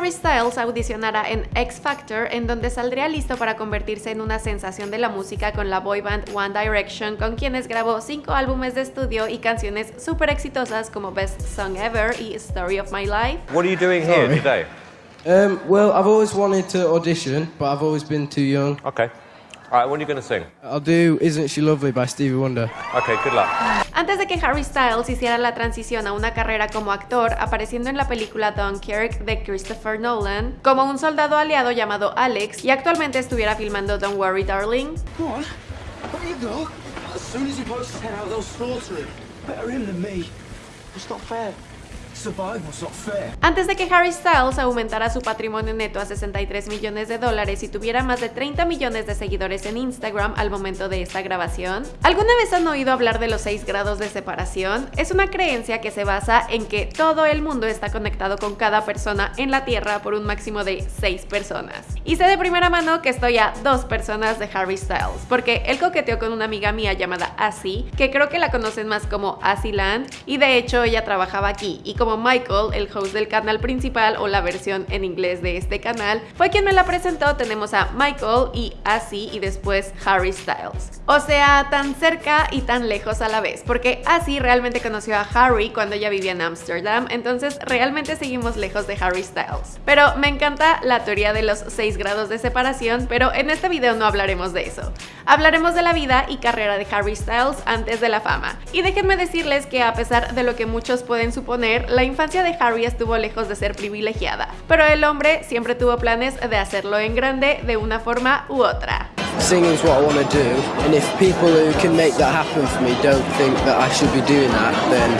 Harry Styles audicionara en X Factor, en donde saldría listo para convertirse en una sensación de la música con la boy band One Direction, con quienes grabó cinco álbumes de estudio y canciones súper exitosas como Best Song Ever y Story of My Life. What are you doing here today? Um, well, I've always wanted to audition, but I've always been too young. Okay. All right, what are you going to sing? I'll do Isn't She Lovely by Stevie Wonder. Okay, good luck. Antes de que Harry Styles hiciera la transición a una carrera como actor, apareciendo en la película Dunkirk de Christopher Nolan, como un soldado aliado llamado Alex, y actualmente estuviera filmando Don't Worry Darling, What? What you got? As soon as he pokes his head out, they'll slaughter him. Better him than me. It's not fair. Antes de que Harry Styles aumentara su patrimonio neto a 63 millones de dólares y tuviera más de 30 millones de seguidores en Instagram al momento de esta grabación, ¿alguna vez han oído hablar de los 6 grados de separación? Es una creencia que se basa en que todo el mundo está conectado con cada persona en la Tierra por un máximo de 6 personas. Y sé de primera mano que estoy a dos personas de Harry Styles, porque él coqueteó con una amiga mía llamada Asi, que creo que la conocen más como Asiland, y de hecho ella trabajaba aquí, y como Michael, el host del canal principal o la versión en inglés de este canal, fue quien me la presentó, tenemos a Michael y Asi y después Harry Styles. O sea, tan cerca y tan lejos a la vez, porque Asi realmente conoció a Harry cuando ella vivía en Ámsterdam, entonces realmente seguimos lejos de Harry Styles. Pero me encanta la teoría de los 6 grados de separación, pero en este video no hablaremos de eso. Hablaremos de la vida y carrera de Harry Styles antes de la fama. Y déjenme decirles que a pesar de lo que muchos pueden suponer, la infancia de Harry estuvo lejos de ser privilegiada, pero el hombre siempre tuvo planes de hacerlo en grande de una forma u otra. Singing's what I want to do, and if people who can make that happen for me don't think that I should be doing that, then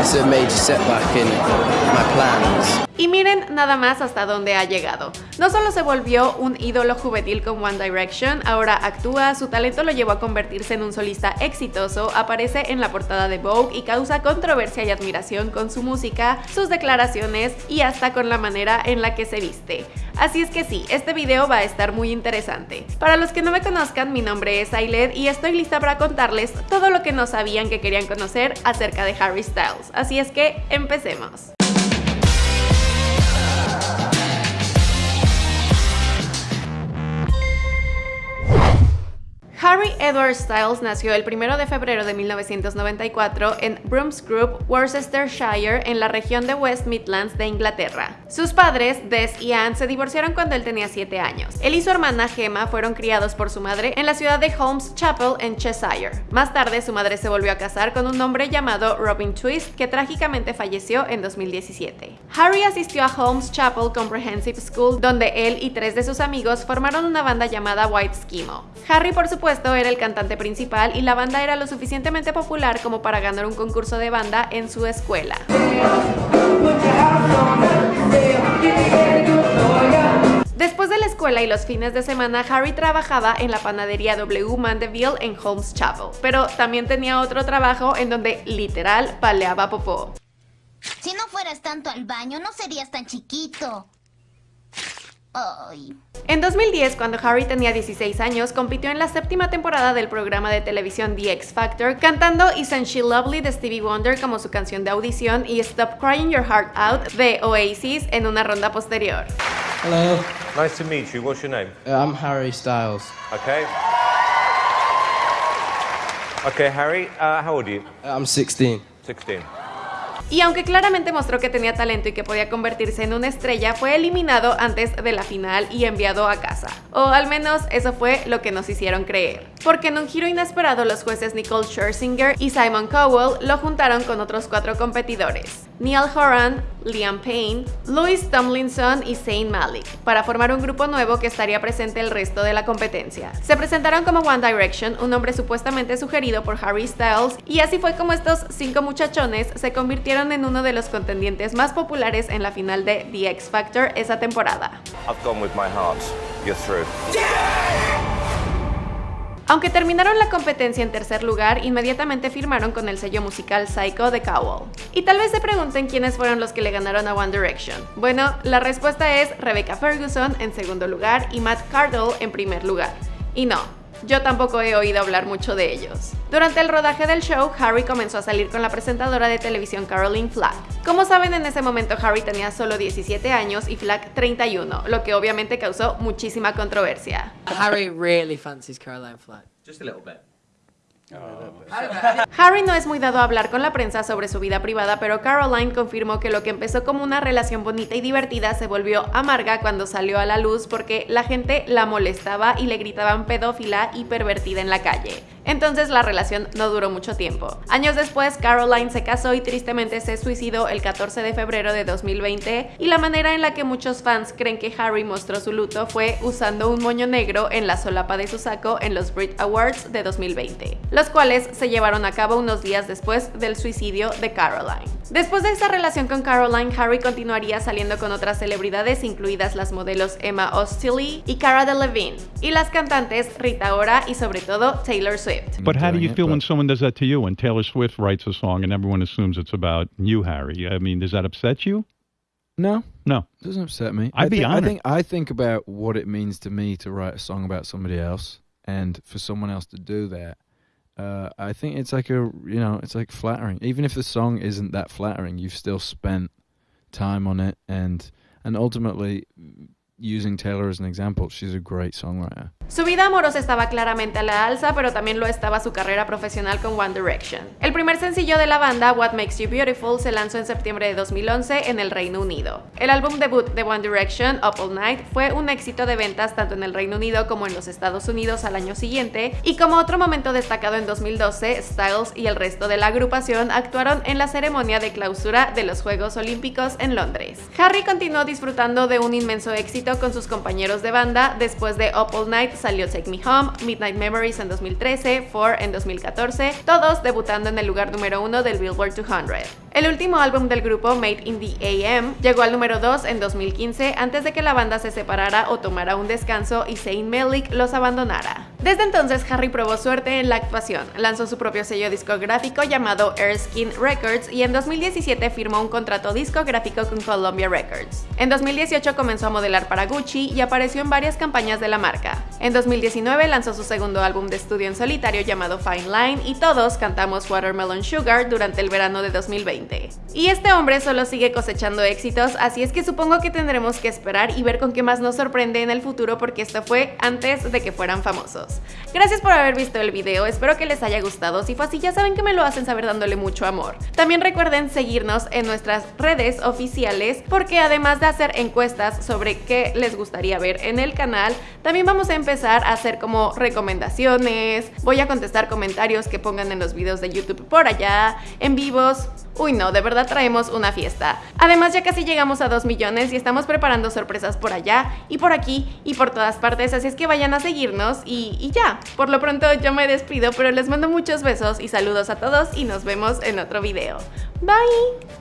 it's a major setback in my plans. Y miren nada más hasta dónde ha llegado. No solo se volvió un ídolo juvenil con One Direction, ahora actúa, su talento lo llevó a convertirse en un solista exitoso, aparece en la portada de Vogue y causa controversia y admiración con su música, sus declaraciones y hasta con la manera en la que se viste. Así es que sí, este video va a estar muy interesante. Para los que no me conozcan, mi nombre es Ailed y estoy lista para contarles todo lo que no sabían que querían conocer acerca de Harry Styles. Así es que empecemos. Harry Edward Styles nació el 1 de febrero de 1994 en Broomsgrove, Worcestershire, en la región de West Midlands de Inglaterra. Sus padres, Des y Anne, se divorciaron cuando él tenía 7 años. Él y su hermana Gemma fueron criados por su madre en la ciudad de Holmes Chapel, en Cheshire. Más tarde, su madre se volvió a casar con un hombre llamado Robin Twist, que trágicamente falleció en 2017. Harry asistió a Holmes Chapel Comprehensive School, donde él y tres de sus amigos formaron una banda llamada White Schemo. Harry, por supuesto, era el cantante principal y la banda era lo suficientemente popular como para ganar un concurso de banda en su escuela. Después de la escuela y los fines de semana, Harry trabajaba en la panadería W. Mandeville en Holmes Chapel, pero también tenía otro trabajo en donde literal paleaba popó. Si no fueras tanto al baño, no serías tan chiquito. Ay. En 2010, cuando Harry tenía 16 años, compitió en la séptima temporada del programa de televisión The X Factor, cantando Isn't She Lovely de Stevie Wonder como su canción de audición y Stop Crying Your Heart Out de Oasis en una ronda posterior. Hello, Nice to meet you. What's your name? uh, I'm Harry Styles. Okay. Okay, Harry, uh, how old are you? Uh, I'm 16. 16. Y aunque claramente mostró que tenía talento y que podía convertirse en una estrella, fue eliminado antes de la final y enviado a casa. O al menos eso fue lo que nos hicieron creer. Porque en un giro inesperado los jueces Nicole Scherzinger y Simon Cowell lo juntaron con otros cuatro competidores. Neil Horan, Liam Payne, Louis Tomlinson y Zayn Malik, para formar un grupo nuevo que estaría presente el resto de la competencia. Se presentaron como One Direction, un nombre supuestamente sugerido por Harry Styles, y así fue como estos cinco muchachones se convirtieron en uno de los contendientes más populares en la final de The X Factor esa temporada. I've gone with my heart. You're through. Aunque terminaron la competencia en tercer lugar, inmediatamente firmaron con el sello musical Psycho de Cowell. Y tal vez se pregunten quiénes fueron los que le ganaron a One Direction. Bueno, la respuesta es Rebecca Ferguson en segundo lugar y Matt Cardle en primer lugar. Y no, Yo tampoco he oído hablar mucho de ellos. Durante el rodaje del show, Harry comenzó a salir con la presentadora de televisión Caroline Flack. Como saben, en ese momento Harry tenía solo 17 años y Flack 31, lo que obviamente causó muchísima controversia. Harry really fancies Caroline Flack. Just a little bit. Harry no es muy dado a hablar con la prensa sobre su vida privada, pero Caroline confirmó que lo que empezó como una relación bonita y divertida se volvió amarga cuando salió a la luz porque la gente la molestaba y le gritaban pedófila y pervertida en la calle. Entonces la relación no duró mucho tiempo. Años después, Caroline se casó y tristemente se suicidó el 14 de febrero de 2020 y la manera en la que muchos fans creen que Harry mostró su luto fue usando un moño negro en la solapa de su saco en los Brit Awards de 2020, los cuales se llevaron a cabo unos días después del suicidio de Caroline. Después de esta relación con Caroline, Harry continuaría saliendo con otras celebridades, incluidas las modelos Emma Ostilly y Cara Delevingne, y las cantantes Rita Ora y sobre todo Taylor Swift. But how do doing you it, feel when someone does that to you? When Taylor Swift writes a song and everyone assumes it's about you, Harry? I mean, does that upset you? No, No. it doesn't upset me. I'd I be thi- I think I think about what it means to me to write a song about somebody else, and for someone else to do that. Uh, I think it's like a you know it's like flattering. Even if the song isn't that flattering, you've still spent time on it, and and ultimately, using Taylor as an example, she's a great songwriter. Su vida amorosa estaba claramente a la alza, pero también lo estaba su carrera profesional con One Direction. El primer sencillo de la banda, What Makes You Beautiful, se lanzó en septiembre de 2011 en el Reino Unido. El álbum debut de One Direction, Up All Night, fue un éxito de ventas tanto en el Reino Unido como en los Estados Unidos al año siguiente, y como otro momento destacado en 2012, Styles y el resto de la agrupación actuaron en la ceremonia de clausura de los Juegos Olímpicos en Londres. Harry continuó disfrutando de un inmenso éxito con sus compañeros de banda, después de Up All Night salió Take Me Home, Midnight Memories en 2013, Four en 2014, todos debutando en el lugar número uno del Billboard 200. El último álbum del grupo, Made in the AM, llegó al número 2 en 2015 antes de que la banda se separara o tomara un descanso y Zayn Malik los abandonara. Desde entonces, Harry probó suerte en la actuación, lanzó su propio sello discográfico llamado Erskine Records y en 2017 firmó un contrato discográfico con Columbia Records. En 2018 comenzó a modelar para Gucci y apareció en varias campañas de la marca. En 2019 lanzó su segundo álbum de estudio en solitario llamado Fine Line y todos cantamos Watermelon Sugar durante el verano de 2020. Y este hombre solo sigue cosechando éxitos, así es que supongo que tendremos que esperar y ver con qué más nos sorprende en el futuro porque esto fue antes de que fueran famosos. Gracias por haber visto el video, espero que les haya gustado, si fue así ya saben que me lo hacen saber dándole mucho amor. También recuerden seguirnos en nuestras redes oficiales porque además de hacer encuestas sobre qué les gustaría ver en el canal, también vamos a empezar a hacer como recomendaciones, voy a contestar comentarios que pongan en los videos de YouTube por allá, en vivos, Uy no, de verdad traemos una fiesta. Además ya casi llegamos a 2 millones y estamos preparando sorpresas por allá y por aquí y por todas partes, así es que vayan a seguirnos y, y ya. Por lo pronto yo me despido, pero les mando muchos besos y saludos a todos y nos vemos en otro video. Bye.